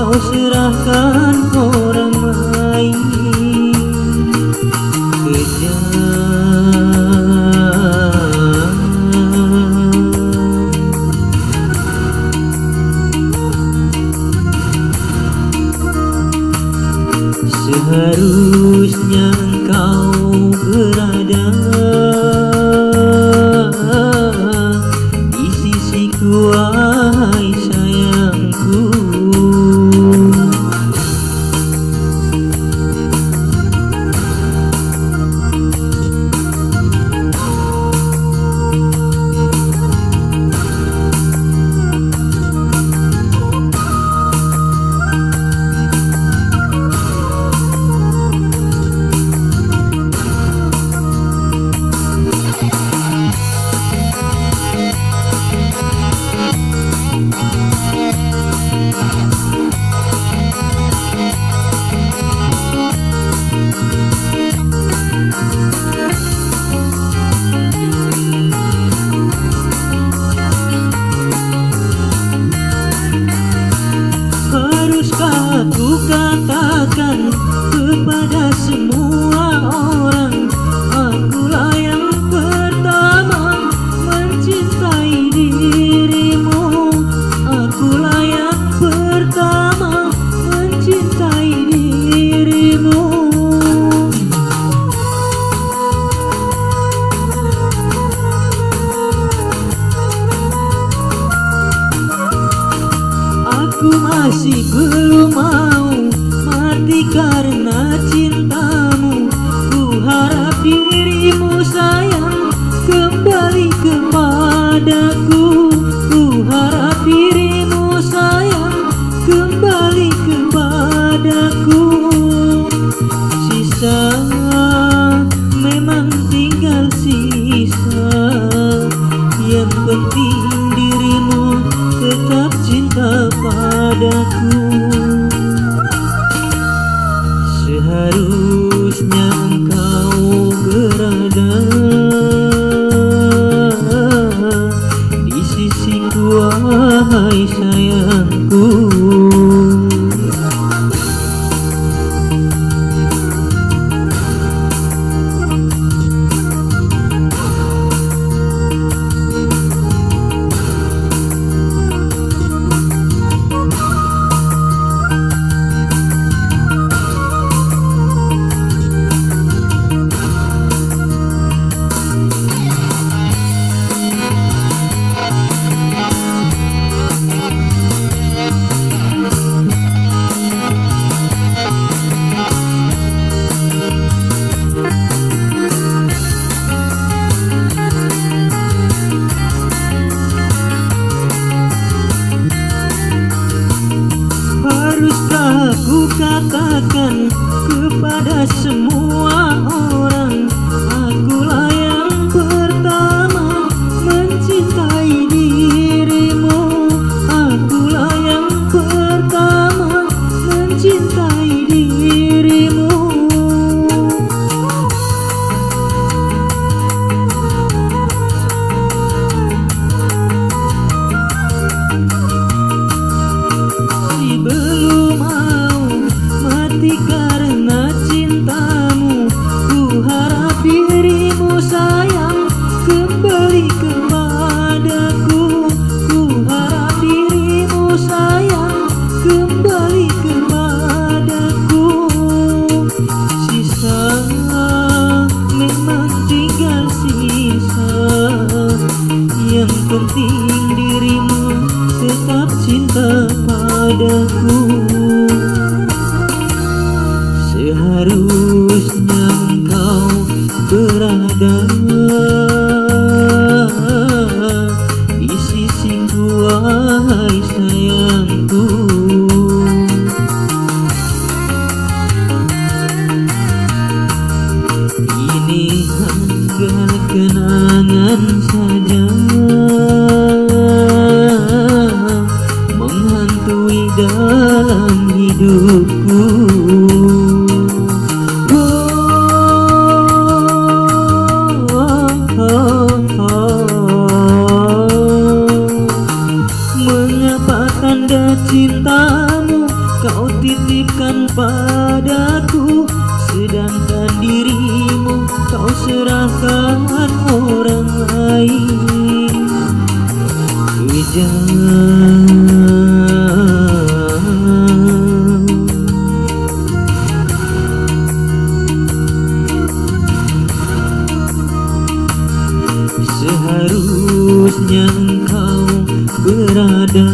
kau serahkan orang lain. Seharusnya engkau berada Aku masih belum mau mati karena cintamu. Ku harap dirimu sayang kembali kepadaku. kepada semua padaku Seharusnya kau berada Di sisi wahai sayangku. Ini hanya kenangan dalam hidupku. Mengapa tanda cintamu kau titipkan padaku. Sedangkan dirimu kau serahkan orang lain Seharusnya engkau berada